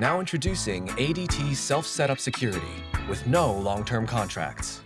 Now introducing ADT Self-Setup Security with no long-term contracts.